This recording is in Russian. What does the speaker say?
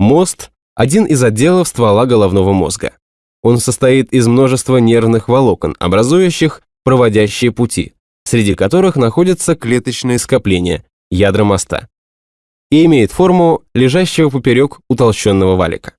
Мост – один из отделов ствола головного мозга. Он состоит из множества нервных волокон, образующих проводящие пути, среди которых находятся клеточные скопления, ядра моста, и имеет форму лежащего поперек утолщенного валика.